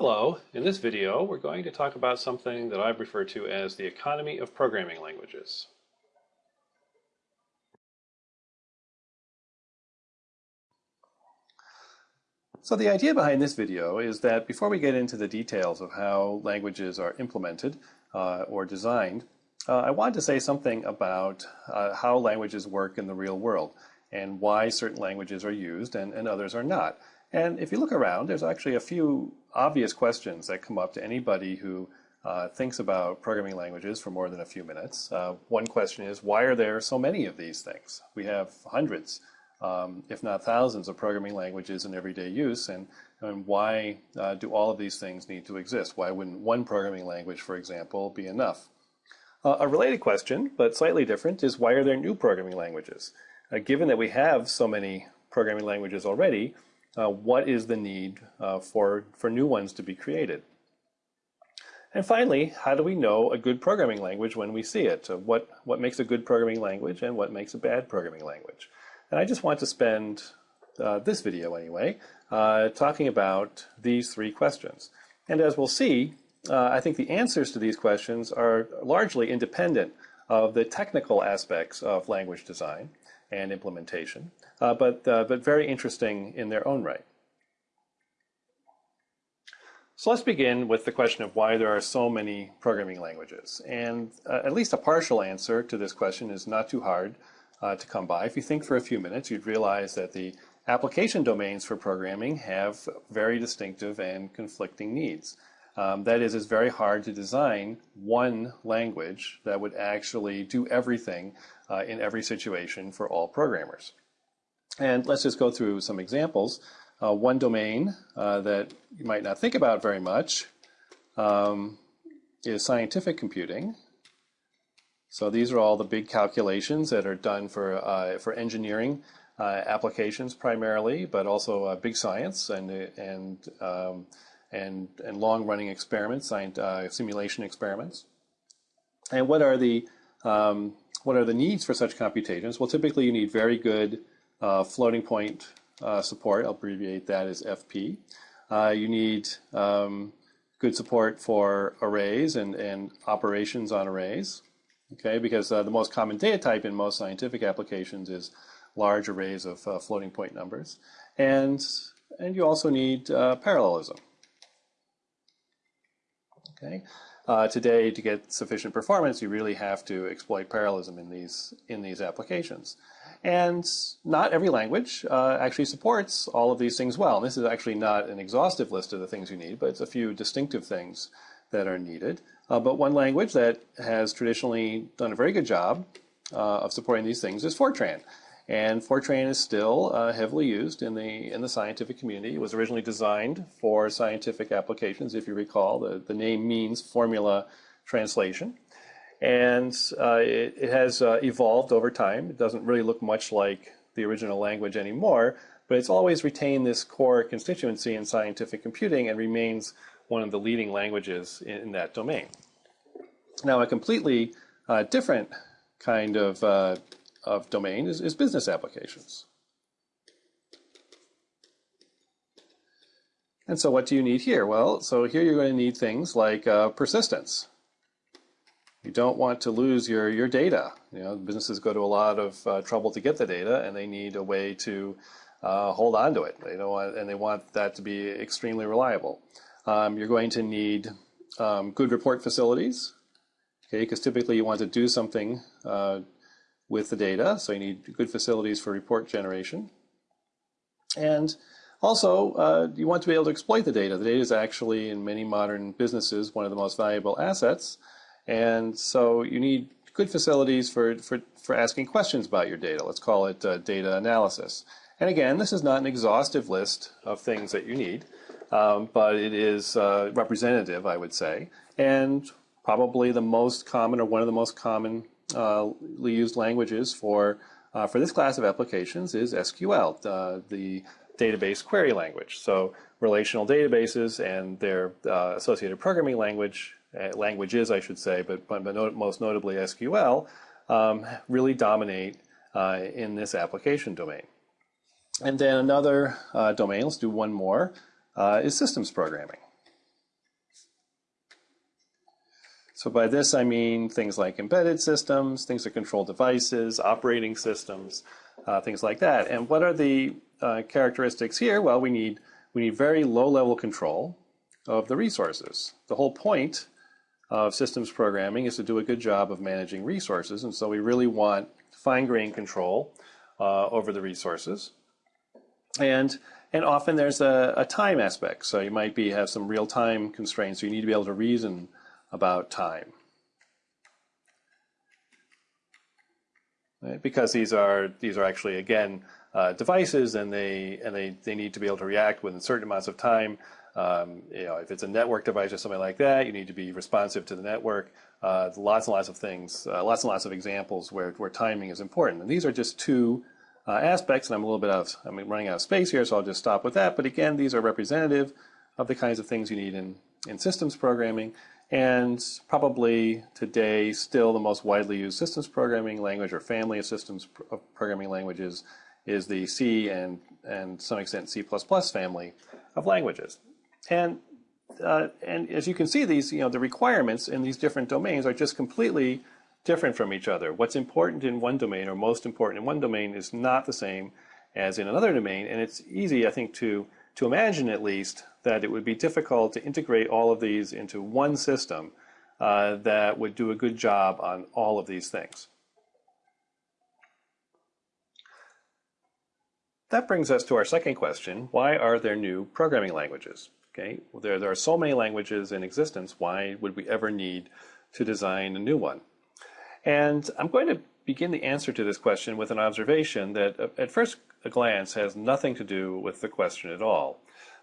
Hello, in this video we're going to talk about something that I refer to as the economy of programming languages. So the idea behind this video is that before we get into the details of how languages are implemented uh, or designed, uh, I want to say something about uh, how languages work in the real world and why certain languages are used and, and others are not. And if you look around, there's actually a few obvious questions that come up to anybody who uh, thinks about programming languages for more than a few minutes. Uh, one question is, why are there so many of these things? We have hundreds, um, if not thousands, of programming languages in everyday use, and, and why uh, do all of these things need to exist? Why wouldn't one programming language, for example, be enough? Uh, a related question, but slightly different, is why are there new programming languages? Uh, given that we have so many programming languages already, uh, what is the need uh, for, for new ones to be created. And finally, how do we know a good programming language when we see it? what, what makes a good programming language and what makes a bad programming language? And I just want to spend uh, this video anyway, uh, talking about these three questions. And as we'll see, uh, I think the answers to these questions are largely independent of the technical aspects of language design and implementation, uh, but, uh, but very interesting in their own right. So let's begin with the question of why there are so many programming languages. And uh, at least a partial answer to this question is not too hard uh, to come by. If you think for a few minutes, you'd realize that the application domains for programming have very distinctive and conflicting needs. Um, that is, it's very hard to design one language that would actually do everything uh, in every situation for all programmers. And let's just go through some examples. Uh, one domain uh, that you might not think about very much um, is scientific computing. So these are all the big calculations that are done for, uh, for engineering uh, applications primarily, but also uh, big science and, and um, and, and long-running experiments, uh, simulation experiments. And what are the um, what are the needs for such computations? Well, typically you need very good uh, floating point uh, support. I'll abbreviate that as FP. Uh, you need um, good support for arrays and, and operations on arrays. Okay, because uh, the most common data type in most scientific applications is large arrays of uh, floating point numbers. And, and you also need parallelism. Okay. Uh, today, to get sufficient performance, you really have to exploit parallelism in these in these applications. And not every language uh, actually supports all of these things well. And this is actually not an exhaustive list of the things you need, but it's a few distinctive things that are needed. Uh, but one language that has traditionally done a very good job uh, of supporting these things is Fortran. And Fortran is still uh, heavily used in the in the scientific community. It was originally designed for scientific applications, if you recall. The, the name means formula translation. And uh, it, it, has uh, evolved over time. It doesn't really look much like the original language anymore, but it's always retained this core constituency in scientific computing and remains one of the leading languages in, in that domain. Now, a completely uh, different kind of uh, of domain is, is business applications. And so what do you need here? Well, so here you're going to need things like uh, persistence. You don't want to lose your, your data. You know, businesses go to a lot of uh, trouble to get the data, and they need a way to uh, hold on to it. They don't want, and they want that to be extremely reliable. Um, you're going to need um, good report facilities, okay, because typically you want to do something uh, with the data. So you need good facilities for report generation. And also, uh, you want to be able to exploit the data. The data is actually, in many modern businesses, one of the most valuable assets. And so you need good facilities for, for, for asking questions about your data. Let's call it uh, data analysis. And again, this is not an exhaustive list of things that you need, um, but it is uh, representative, I would say, and probably the most common or one of the most common used languages for, uh, for this class of applications is SQL, uh, the database query language. So relational databases and their uh, associated programming language, uh, languages I should say, but, but, not, most notably SQL, um, really dominate uh, in this application domain. And then another domain, let's do one more, is systems programming. So by this I mean things like embedded systems, things that control devices, operating systems, uh, things like that. And what are the uh, characteristics here? Well, we need we need very low level control of the resources. The whole point of systems programming is to do a good job of managing resources, and so we really want fine-grained control uh, over the resources. And and often there's a, a, time aspect. So you might be have some real-time constraints. So you need to be able to reason about time. Right? Because these are these are actually again uh, devices, and they and they they need to be able to react within certain amounts of time. Um, you know, if it's a network device or something like that, you need to be responsive to the network. Uh, lots and lots of things, uh, lots and lots of examples where where timing is important. And these are just two uh, aspects, and I'm a little bit of, I'm running out of space here, so I'll just stop with that. But again, these are representative of the kinds of things you need in, in systems programming, and probably today still the most widely used systems programming language or family of systems of programming languages is the C and, and some extent C++ family of languages. And, uh, and as you can see, these, you know, the requirements in these different domains are just completely different from each other. What's important in one domain or most important in one domain is not the same as in another domain. And it's easy, I think, to, to imagine at least that it would be difficult to integrate all of these into one system uh, that would do a good job on all of these things. That brings us to our second question. Why are there new programming languages? Okay, well, there, there are so many languages in existence. Why would we ever need to design a new one? And I'm going to begin the answer to this question with an observation that uh, at first glance has nothing to do with the question at all.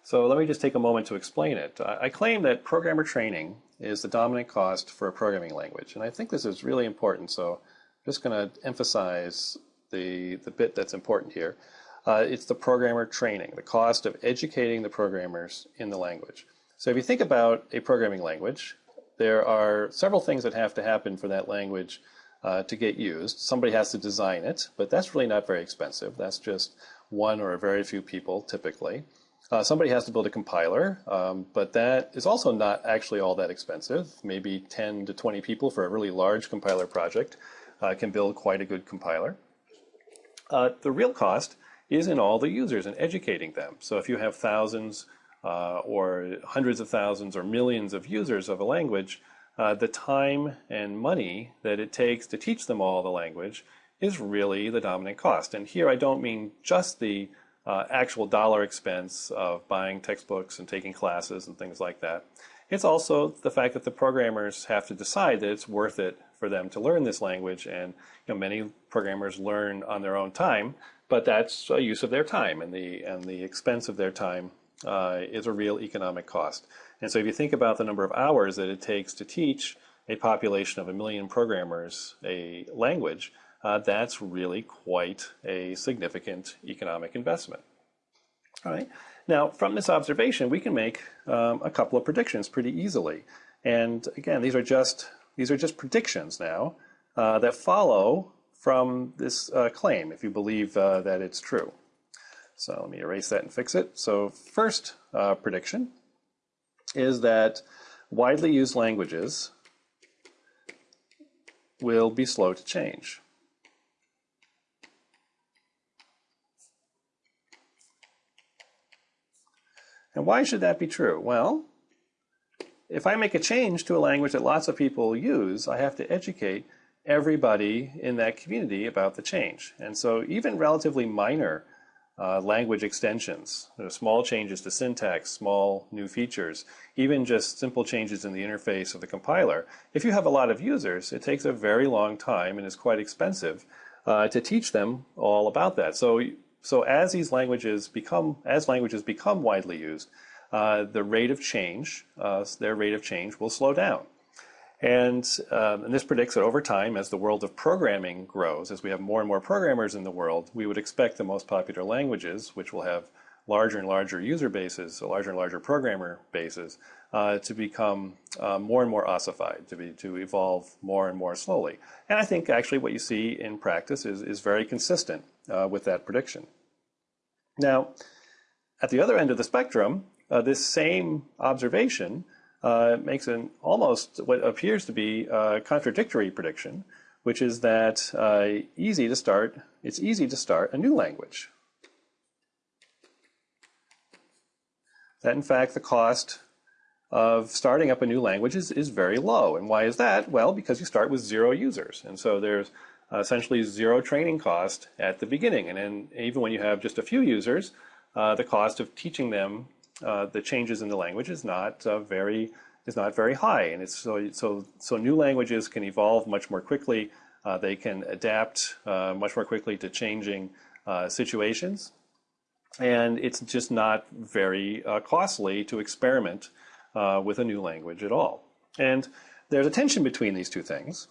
So let me just take a moment to explain it. I claim that programmer training is the dominant cost for a programming language, and I think this is really important, so I'm just going to emphasize the, the bit that's important here. Uh, it's the programmer training, the cost of educating the programmers in the language. So if you think about a programming language, there are several things that have to happen for that language uh, to get used. Somebody has to design it, but that's really not very expensive. That's just one or a very few people typically. Uh, somebody has to build a compiler, um, but that is also not actually all that expensive. Maybe 10 to 20 people for a really large compiler project uh, can build quite a good compiler. Uh, the real cost is in all the users and educating them. So if you have thousands uh, or hundreds of thousands or millions of users of a language, uh, the time and money that it takes to teach them all the language is really the dominant cost. And here I don't mean just the uh, actual dollar expense of buying textbooks and taking classes and things like that. It's also the fact that the programmers have to decide that it's worth it for them to learn this language. And you know, many programmers learn on their own time, but that's a use of their time, and the and the expense of their time uh, is a real economic cost. And so if you think about the number of hours that it takes to teach a population of a million programmers a language, uh, that's really quite a significant economic investment. All right. Now, from this observation, we can make um, a couple of predictions pretty easily. And again, these are just these are just predictions now uh, that follow from this uh, claim, if you believe uh, that it's true. So let me erase that and fix it. So first uh, prediction is that widely used languages will be slow to change. And why should that be true? Well, if I make a change to a language that lots of people use, I have to educate everybody in that community about the change. And so even relatively minor uh, language extensions, you know, small changes to syntax, small new features, even just simple changes in the interface of the compiler. If you have a lot of users, it takes a very long time and is quite expensive uh, to teach them all about that. So, so as these languages become, as languages become widely used, uh, the rate of change, uh, their rate of change will slow down. And, um, and, this predicts that over time, as the world of programming grows, as we have more and more programmers in the world, we would expect the most popular languages, which will have larger and larger user bases, larger and larger programmer bases, uh, to become uh, more and more ossified, to, be, to evolve more and more slowly. And I think actually what you see in practice is, is very consistent uh, with that prediction. Now, at the other end of the spectrum, uh, this same observation uh, makes an almost what appears to be a contradictory prediction, which is that uh, easy to start, it's easy to start a new language. That in fact the cost of starting up a new language is, is very low. And why is that? Well, because you start with zero users. And so there's essentially zero training cost at the beginning. And then even when you have just a few users, uh, the cost of teaching them uh, the changes in the language is not uh, very is not very high. And it's so so so new languages can evolve much more quickly. Uh, they can adapt uh, much more quickly to changing uh, situations. And it's just not very costly to experiment with a new language at all. And there's a tension between these two things.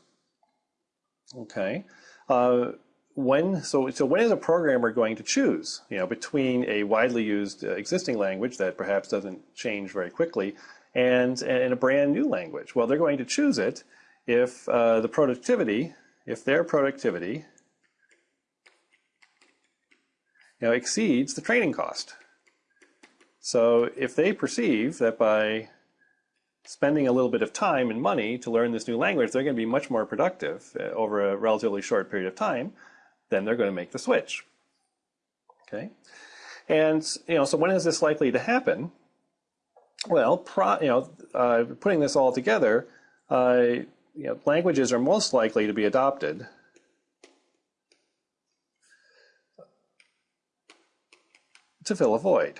Okay. Uh, when so so when is a programmer going to choose you know between a widely used uh, existing language that perhaps doesn't change very quickly and and a brand new language well they're going to choose it if uh, the productivity if their productivity you know exceeds the training cost so if they perceive that by spending a little bit of time and money to learn this new language, they're going to be much more productive uh, over a relatively short period of time, then they're going to make the switch. Okay, and you know, so when is this likely to happen? Well, pro, you know, uh, putting this all together, uh, you know, languages are most likely to be adopted to fill a void.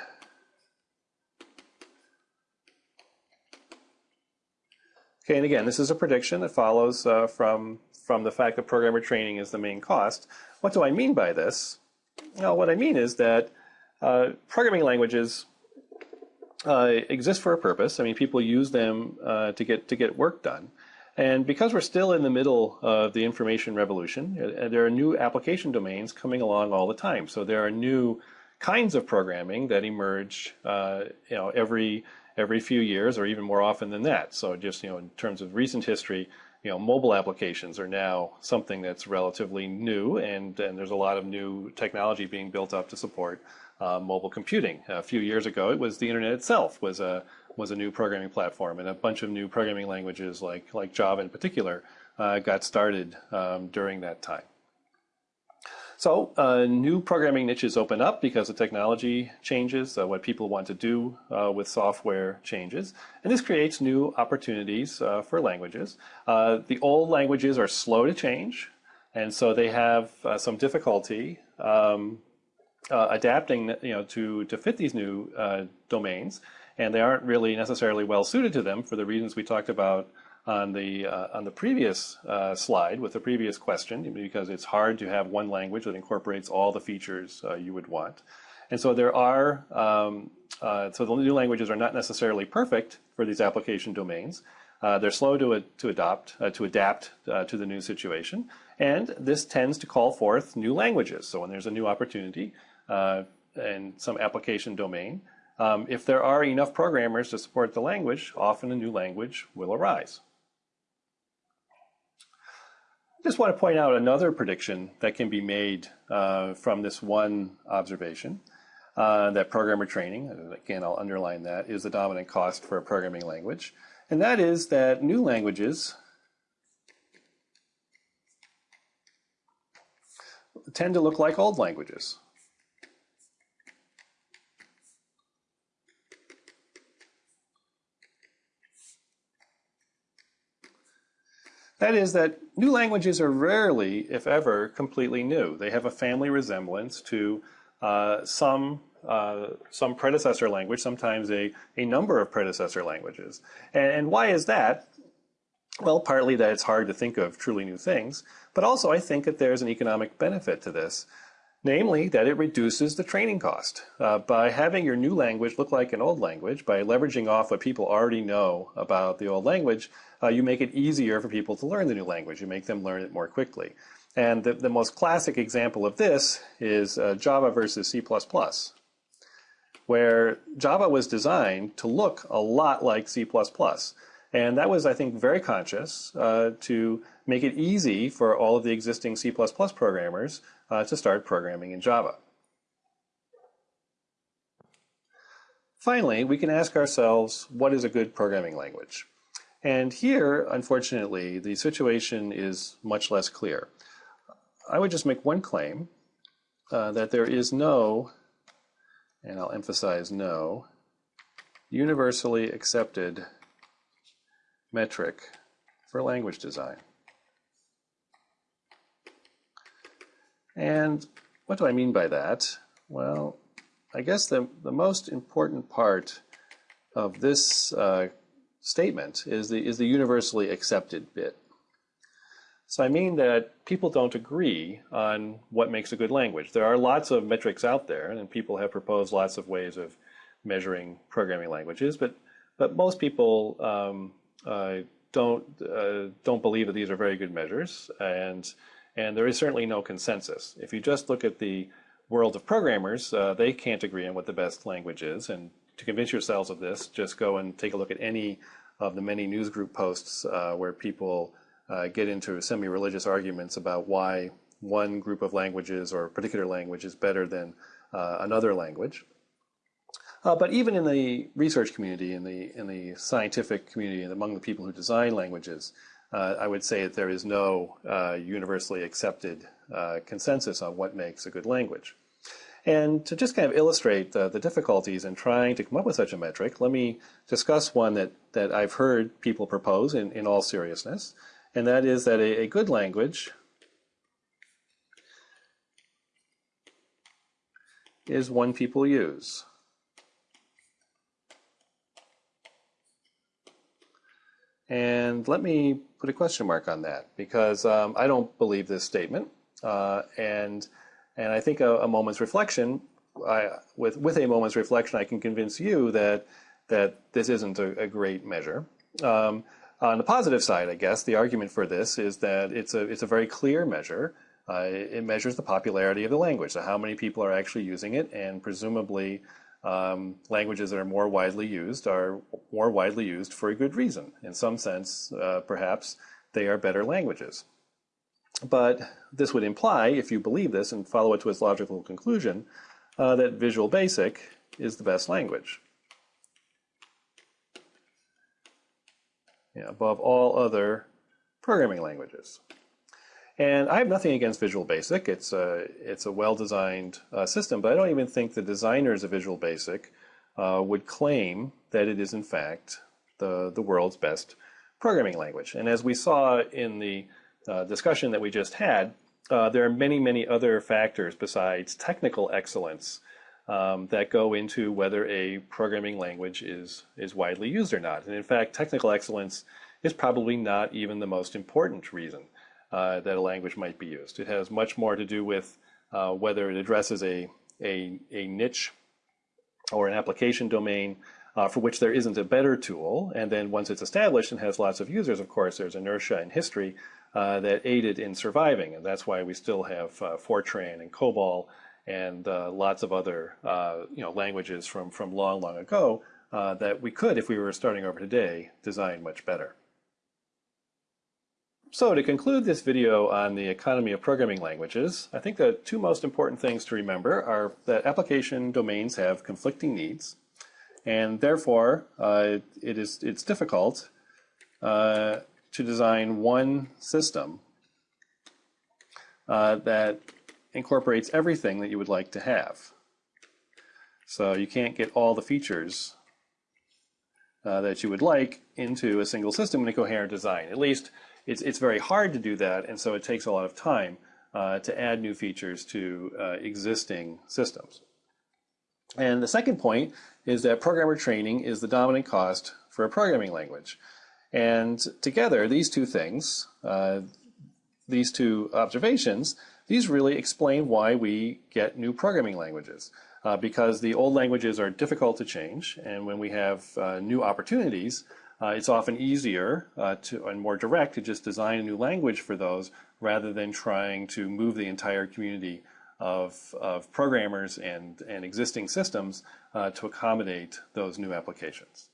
Okay, and again, this is a prediction that follows uh, from, from the fact that programmer training is the main cost. What do I mean by this? Well, what I mean is that uh, programming languages uh, exist for a purpose. I mean, people use them uh, to get to get work done. And because we're still in the middle of the information revolution, uh, there are new application domains coming along all the time. So there are new kinds of programming that emerge, uh, you know, every every few years or even more often than that. So just, you know, in terms of recent history, you know, mobile applications are now something that's relatively new and, and there's a lot of new technology being built up to support uh, mobile computing. A few years ago, it was the internet itself was a, was a new programming platform and a bunch of new programming languages like, like Java in particular uh, got started um, during that time. So uh, new programming niches open up because the technology changes, uh, what people want to do uh, with software changes, and this creates new opportunities uh, for languages. Uh, the old languages are slow to change, and so they have uh, some difficulty um, adapting you know, to, to fit these new domains, and they aren't really necessarily well suited to them for the reasons we talked about on the uh, on the previous uh, slide with the previous question because it's hard to have one language that incorporates all the features uh, you would want. And so there are um, uh, so the new languages are not necessarily perfect for these application domains. Uh, they're slow to to adopt uh, to adapt to the new situation, and this tends to call forth new languages. So when there's a new opportunity in some application domain, um, if there are enough programmers to support the language, often a new language will arise just want to point out another prediction that can be made uh, from this one observation. Uh, that programmer training, again, I'll underline that, is the dominant cost for a programming language. And that is that new languages tend to look like old languages. That is that new languages are rarely, if ever, completely new. They have a family resemblance to uh, some uh, some predecessor language, sometimes a, a number of predecessor languages. And, and why is that? Well, partly that it's hard to think of truly new things, but also I think that there's an economic benefit to this namely that it reduces the training cost. Uh, by having your new language look like an old language, by leveraging off what people already know about the old language, uh, you make it easier for people to learn the new language. You make them learn it more quickly. And the, the most classic example of this is uh, Java versus C++, where Java was designed to look a lot like C++. And that was, I think, very conscious uh, to make it easy for all of the existing C++ programmers uh, to start programming in Java. finally, we can ask ourselves, what is a good programming language? And here, unfortunately, the situation is much less clear. I would just make one claim, uh, that there is no, and I'll emphasize no, universally accepted metric for language design. And what do I mean by that? Well, I guess the, the most important part of this uh, statement is the, is the universally accepted bit. So I mean that people don't agree on what makes a good language. There are lots of metrics out there, and people have proposed lots of ways of measuring programming languages, but but most people um, don't uh, don't believe that these are very good measures, and and there is certainly no consensus. If you just look at the world of programmers, uh, they can't agree on what the best language is, and to convince yourselves of this, just go and take a look at any of the many newsgroup posts uh, where people uh, get into semi-religious arguments about why one group of languages or a particular language is better than uh, another language. Uh, but even in the research community, in the in the scientific community, and among the people who design languages, uh, I would say that there is no uh, universally accepted uh, consensus on what makes a good language. And to just kind of illustrate the, difficulties in trying to come up with such a metric, let me discuss one that, that I've heard people propose in, in all seriousness and that is that a, a good language is one people use. And let me put a question mark on that because um, I don't believe this statement. Uh, and and I think a, a moment's reflection, I, with with a moment's reflection, I can convince you that that this isn't a, a great measure. Um, on the positive side, I guess, the argument for this is that it's a, it's a very clear measure. Uh, it, measures the popularity of the language, so how many people are actually using it, and presumably um, languages that are more widely used are more widely used for a good reason. In some sense, uh, perhaps, they are better languages. But this would imply, if you believe this and follow it to its logical conclusion, uh, that Visual Basic is the best language. know, above all other programming languages. And I have nothing against Visual Basic. It's a, it's a well-designed uh, system, but I don't even think the designers of Visual Basic uh, would claim that it is, in fact, the, the world's best programming language. And as we saw in the uh, discussion that we just had, uh, there are many, many other factors besides technical excellence um, that go into whether a programming language is, is widely used or not. And in fact, technical excellence is probably not even the most important reason uh, that a language might be used. It has much more to do with uh, whether it addresses a, a, a, niche or an application domain uh, for which there isn't a better tool. And then once it's established and has lots of users, of course, there's inertia in history uh, that aided in surviving. And that's why we still have uh, Fortran and COBOL and uh, lots of other you know languages from from long long ago that we could, if we were starting over today, design much better. So to conclude this video on the economy of programming languages, I think the two most important things to remember are that application domains have conflicting needs, and therefore uh, it is it's difficult uh, to design one system uh, that incorporates everything that you would like to have. So you can't get all the features uh, that you would like into a single system in a coherent design. At least it's, it's very hard to do that, and so it takes a lot of time uh, to add new features to uh, existing systems. And the second point is that programmer training is the dominant cost for a programming language. And together, these two things, uh, these two observations, these really explain why we get new programming languages. Uh, because the old languages are difficult to change, and when we have uh, new opportunities, uh, it's often easier uh, to, and more direct to just design a new language for those rather than trying to move the entire community of, of programmers and, and existing systems uh, to accommodate those new applications.